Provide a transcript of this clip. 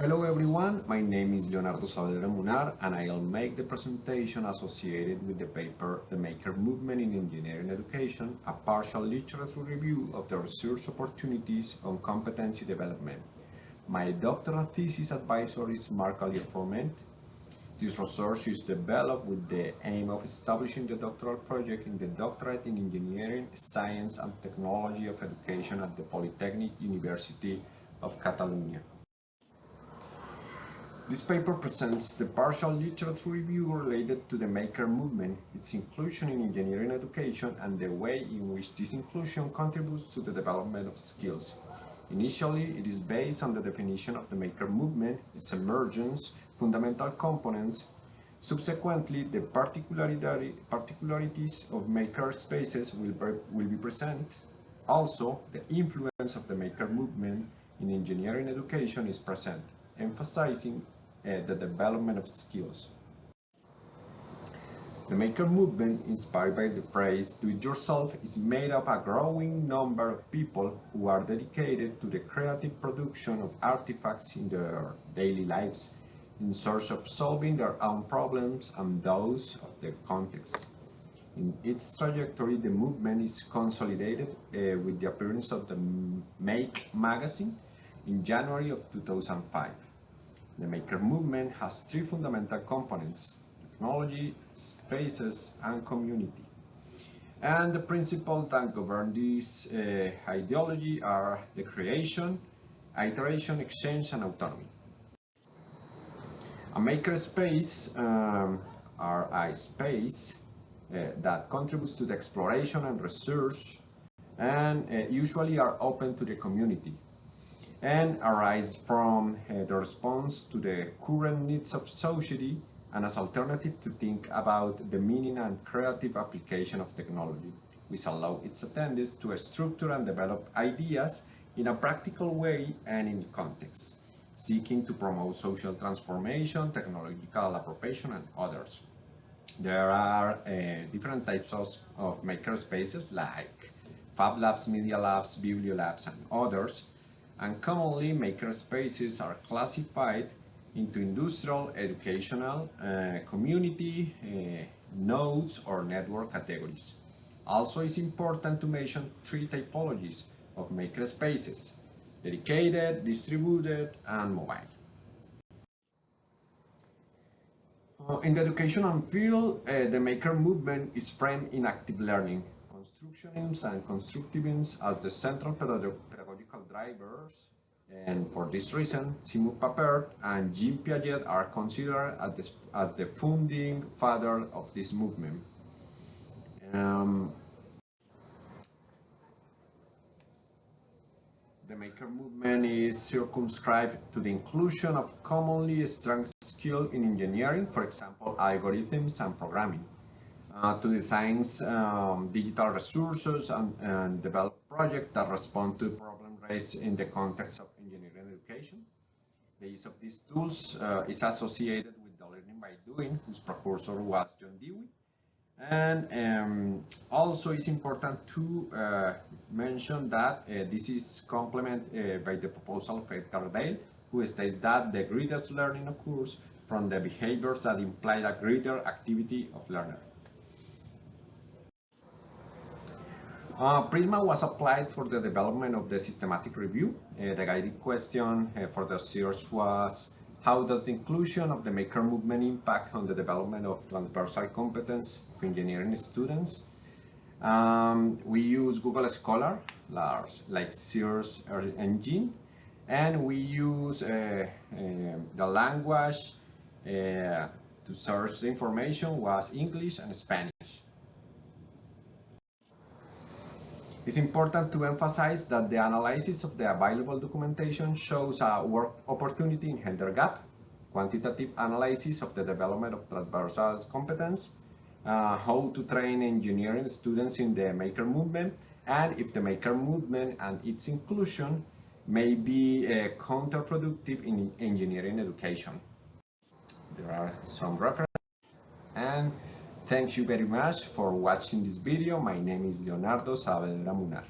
Hello everyone, my name is Leonardo Saavedra Munar and I'll make the presentation associated with the paper The Maker Movement in Engineering Education, a partial literature review of the research opportunities on competency development. My doctoral thesis advisor is Marc Alier-Forment. This research is developed with the aim of establishing the doctoral project in the Doctorate in Engineering, Science and Technology of Education at the Polytechnic University of Catalonia. This paper presents the partial literature review related to the maker movement, its inclusion in engineering education and the way in which this inclusion contributes to the development of skills. Initially, it is based on the definition of the maker movement, its emergence, fundamental components. Subsequently, the particularities of maker spaces will will be present. Also, the influence of the maker movement in engineering education is present emphasizing uh, the development of skills. The maker movement, inspired by the phrase do it yourself, is made up a growing number of people who are dedicated to the creative production of artifacts in their daily lives in search of solving their own problems and those of their context. In its trajectory, the movement is consolidated uh, with the appearance of the Make magazine in January of 2005. The maker movement has three fundamental components, technology, spaces, and community. And the principles that govern this uh, ideology are the creation, iteration, exchange, and autonomy. A maker space um, are a space uh, that contributes to the exploration and research and uh, usually are open to the community and arise from uh, the response to the current needs of society and as alternative to think about the meaning and creative application of technology, which allow its attendees to structure and develop ideas in a practical way and in context, seeking to promote social transformation, technological appropriation, and others. There are uh, different types of, of maker spaces like Fab Labs, Media Labs, Bibliolabs, and others, and commonly makerspaces are classified into industrial, educational, uh, community, uh, nodes or network categories. Also it's important to mention three typologies of makerspaces, dedicated, distributed and mobile. Uh, in the educational field, uh, the maker movement is framed in active learning, constructionism and constructivism as the central pedagogical and for this reason, Seymour Papert and Jean Piaget are considered as the, founding father of this movement. Um, the maker movement is circumscribed to the inclusion of commonly strong skill in engineering, for example, algorithms and programming uh, to design um, digital resources and, and, develop projects that respond to problems in the context of engineering education. The use of these tools uh, is associated with the learning by doing, whose precursor was John Dewey. And um, also it's important to uh, mention that uh, this is complemented uh, by the proposal of Edgar Dale, who states that the greatest learning occurs from the behaviors that imply a greater activity of learner. Uh, Prisma was applied for the development of the systematic review. Uh, the guiding question uh, for the search was how does the inclusion of the maker movement impact on the development of transversal competence for engineering students? Um, we use Google Scholar, like Search Engine, and we use uh, uh, the language uh, to search the information was English and Spanish. It's important to emphasize that the analysis of the available documentation shows a work opportunity in gender gap, quantitative analysis of the development of transversal competence, uh, how to train engineering students in the maker movement, and if the maker movement and its inclusion may be uh, counterproductive in engineering education. There are some references and Thank you very much for watching this video. My name is Leonardo Saavedra Munar.